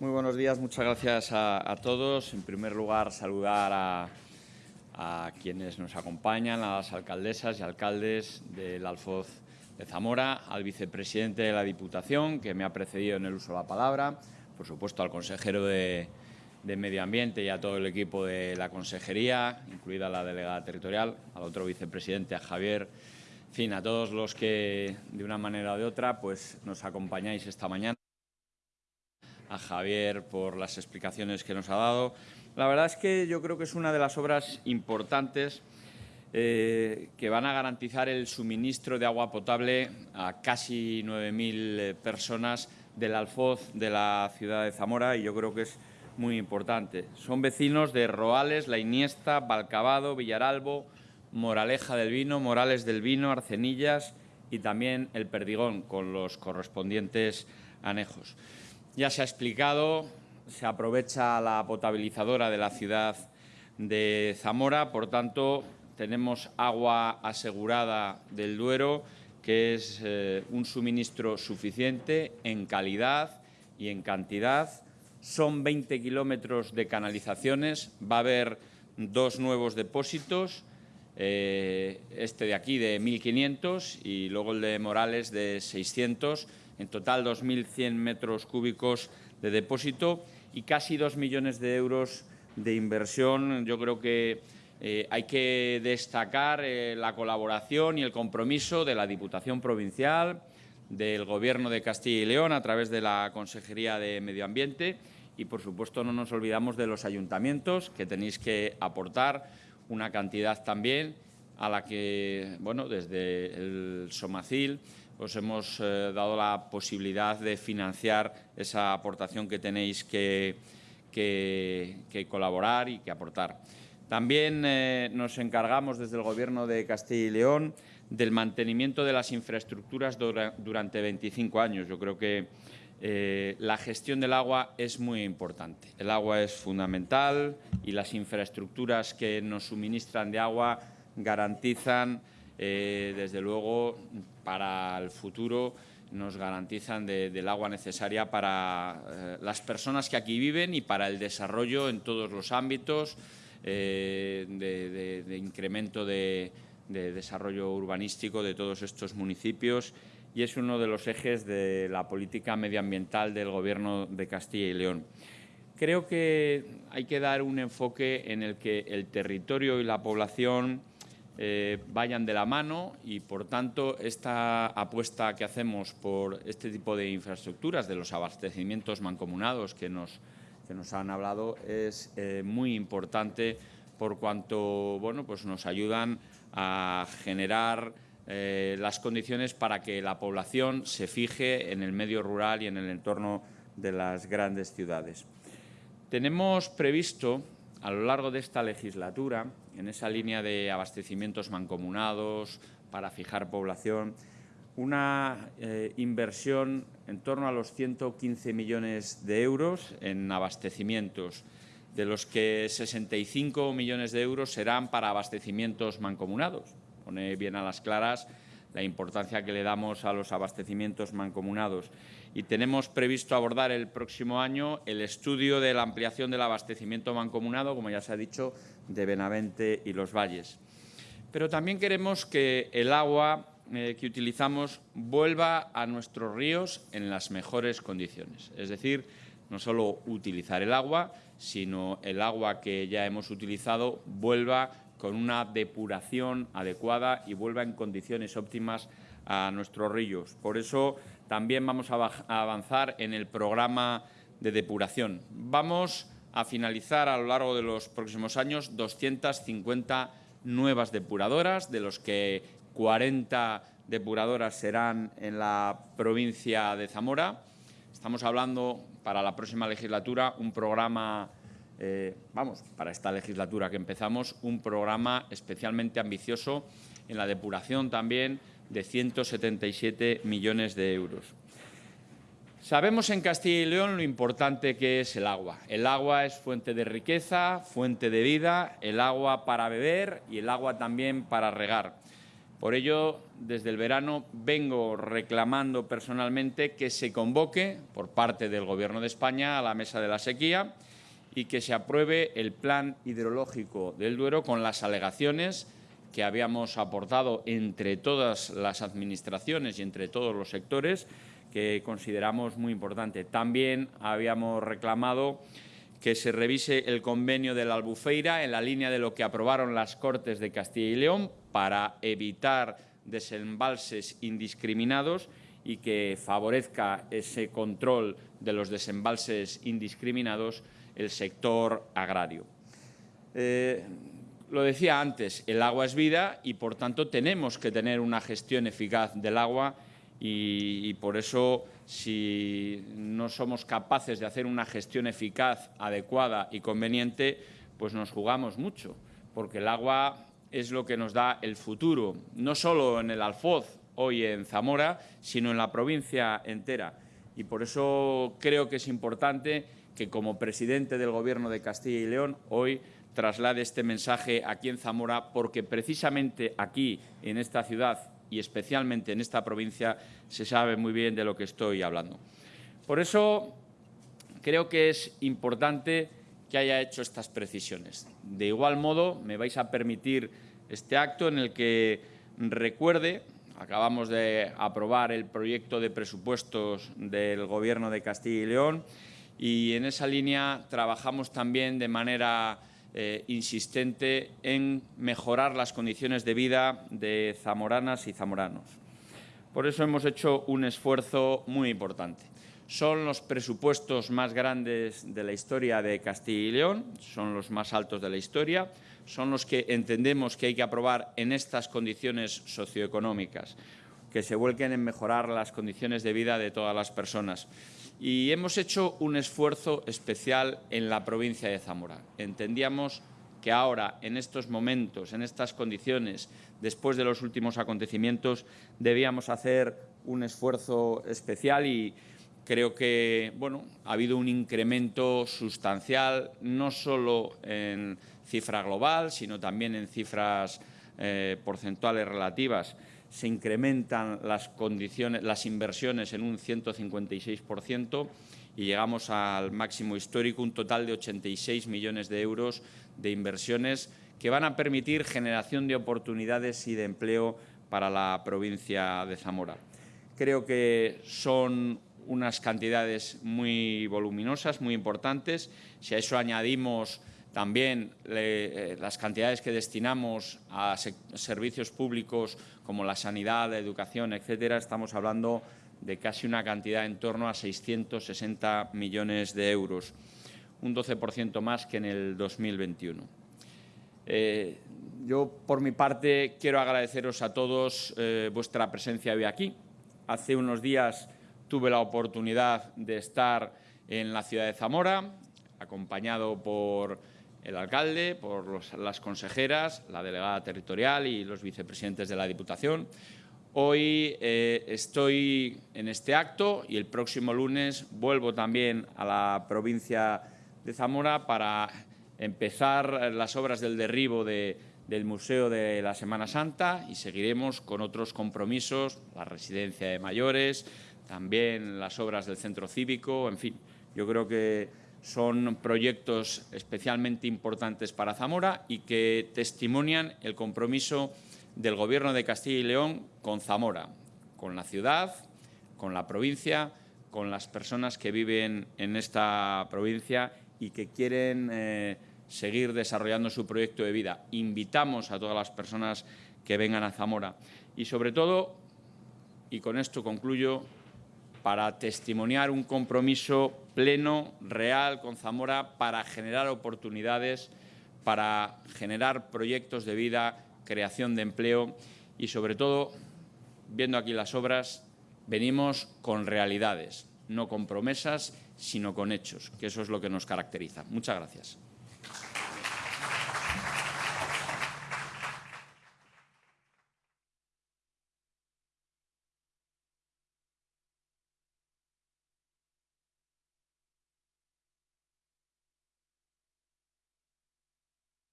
Muy buenos días, muchas gracias a, todos. En primer lugar, saludar a, quienes nos acompañan, a las alcaldesas y alcaldes del Alfoz de Zamora, al vicepresidente de la Diputación, que me ha precedido en el uso de la palabra, por supuesto al consejero de, de Medio Ambiente y a todo el equipo de la consejería, incluida la delegada territorial, al otro vicepresidente, a Javier, en fin, a todos los que de una manera o de otra pues, nos acompañáis esta mañana a Javier por las explicaciones que nos ha dado. La verdad es que yo creo que es una de las obras importantes eh, que van a garantizar el suministro de agua potable a casi 9.000 personas del Alfoz de la ciudad de Zamora y yo creo que es muy importante. Son vecinos de Roales, La Iniesta, Balcabado, Villaralbo, Moraleja del Vino, Morales del Vino, Arcenillas y también El Perdigón, con los correspondientes anejos. Ya se ha explicado, se aprovecha la potabilizadora de la ciudad de Zamora, por tanto, tenemos agua asegurada del Duero, que es eh, un suministro suficiente en calidad y en cantidad. Son 20 kilómetros de canalizaciones, va a haber dos nuevos depósitos, eh, este de aquí de 1.500 y luego el de Morales de 600 en total 2.100 metros cúbicos de depósito y casi 2 millones de euros de inversión. Yo creo que eh, hay que destacar eh, la colaboración y el compromiso de la Diputación Provincial, del Gobierno de Castilla y León a través de la Consejería de Medio Ambiente y, por supuesto, no nos olvidamos de los ayuntamientos que tenéis que aportar una cantidad también a la que, bueno, desde el Somacil os hemos eh, dado la posibilidad de financiar esa aportación que tenéis que, colaborar y que aportar. También eh, nos encargamos desde el Gobierno de Castilla y León del mantenimiento de las infraestructuras durante 25 años. Yo creo que eh, la gestión del agua es muy importante. El agua es fundamental y las infraestructuras que nos suministran de agua garantizan eh, desde luego, para el futuro nos garantizan del agua necesaria para eh, las personas que aquí viven y para el desarrollo en todos los ámbitos eh, de, incremento de, desarrollo urbanístico de todos estos municipios y es uno de los ejes de la política medioambiental del Gobierno de Castilla y León. Creo que hay que dar un enfoque en el que el territorio y la población eh, vayan de la mano y, por tanto, esta apuesta que hacemos por este tipo de infraestructuras, de los abastecimientos mancomunados que nos, que nos han hablado, es eh, muy importante por cuanto bueno, pues nos ayudan a generar eh, las condiciones para que la población se fije en el medio rural y en el entorno de las grandes ciudades. Tenemos previsto a lo largo de esta legislatura, en esa línea de abastecimientos mancomunados para fijar población, una eh, inversión en torno a los 115 millones de euros en abastecimientos, de los que 65 millones de euros serán para abastecimientos mancomunados. Pone bien a las claras la importancia que le damos a los abastecimientos mancomunados. Y tenemos previsto abordar el próximo año el estudio de la ampliación del abastecimiento mancomunado, como ya se ha dicho, de Benavente y Los Valles. Pero también queremos que el agua eh, que utilizamos vuelva a nuestros ríos en las mejores condiciones. Es decir, no solo utilizar el agua, sino el agua que ya hemos utilizado vuelva con una depuración adecuada y vuelva en condiciones óptimas a nuestros ríos. Por eso también vamos a avanzar en el programa de depuración. Vamos a finalizar a lo largo de los próximos años 250 nuevas depuradoras, de los que 40 depuradoras serán en la provincia de Zamora. Estamos hablando para la próxima legislatura un programa eh, vamos, para esta legislatura que empezamos, un programa especialmente ambicioso en la depuración también de 177 millones de euros. Sabemos en Castilla y León lo importante que es el agua. El agua es fuente de riqueza, fuente de vida, el agua para beber y el agua también para regar. Por ello, desde el verano, vengo reclamando personalmente que se convoque por parte del Gobierno de España a la mesa de la sequía y que se apruebe el plan hidrológico del Duero con las alegaciones que habíamos aportado entre todas las administraciones y entre todos los sectores que consideramos muy importante. También habíamos reclamado que se revise el convenio de la Albufeira en la línea de lo que aprobaron las Cortes de Castilla y León para evitar desembalses indiscriminados y que favorezca ese control de los desembalses indiscriminados el sector agrario. Eh, lo decía antes, el agua es vida y, por tanto, tenemos que tener una gestión eficaz del agua y, por eso, si no somos capaces de hacer una gestión eficaz, adecuada y conveniente, pues nos jugamos mucho, porque el agua es lo que nos da el futuro, no solo en el Alfoz, hoy en Zamora, sino en la provincia entera. Y por eso creo que es importante que como presidente del Gobierno de Castilla y León hoy traslade este mensaje aquí en Zamora, porque precisamente aquí, en esta ciudad y especialmente en esta provincia, se sabe muy bien de lo que estoy hablando. Por eso creo que es importante que haya hecho estas precisiones. De igual modo, me vais a permitir este acto en el que recuerde, acabamos de aprobar el proyecto de presupuestos del Gobierno de Castilla y León y en esa línea trabajamos también de manera eh, insistente en mejorar las condiciones de vida de zamoranas y zamoranos. Por eso hemos hecho un esfuerzo muy importante. Son los presupuestos más grandes de la historia de Castilla y León, son los más altos de la historia, son los que entendemos que hay que aprobar en estas condiciones socioeconómicas, que se vuelquen en mejorar las condiciones de vida de todas las personas. Y hemos hecho un esfuerzo especial en la provincia de Zamora. Entendíamos que ahora, en estos momentos, en estas condiciones, después de los últimos acontecimientos, debíamos hacer un esfuerzo especial y creo que bueno, ha habido un incremento sustancial, no solo en cifra global, sino también en cifras eh, porcentuales relativas se incrementan las, condiciones, las inversiones en un 156% y llegamos al máximo histórico, un total de 86 millones de euros de inversiones que van a permitir generación de oportunidades y de empleo para la provincia de Zamora. Creo que son unas cantidades muy voluminosas, muy importantes. Si a eso añadimos también eh, las cantidades que destinamos a servicios públicos como la sanidad, la educación, etcétera, estamos hablando de casi una cantidad en torno a 660 millones de euros, un 12% más que en el 2021. Eh, yo, por mi parte, quiero agradeceros a todos eh, vuestra presencia hoy aquí. Hace unos días tuve la oportunidad de estar en la ciudad de Zamora, acompañado por el alcalde, por las consejeras, la delegada territorial y los vicepresidentes de la Diputación. Hoy eh, estoy en este acto y el próximo lunes vuelvo también a la provincia de Zamora para empezar las obras del derribo del Museo de la Semana Santa y seguiremos con otros compromisos, la residencia de mayores, también las obras del centro cívico, en fin, yo creo que son proyectos especialmente importantes para Zamora y que testimonian el compromiso del Gobierno de Castilla y León con Zamora, con la ciudad, con la provincia, con las personas que viven en esta provincia y que quieren eh, seguir desarrollando su proyecto de vida. Invitamos a todas las personas que vengan a Zamora y, sobre todo, y con esto concluyo, para testimoniar un compromiso pleno, real con Zamora para generar oportunidades, para generar proyectos de vida, creación de empleo y, sobre todo, viendo aquí las obras, venimos con realidades, no con promesas, sino con hechos, que eso es lo que nos caracteriza. Muchas gracias.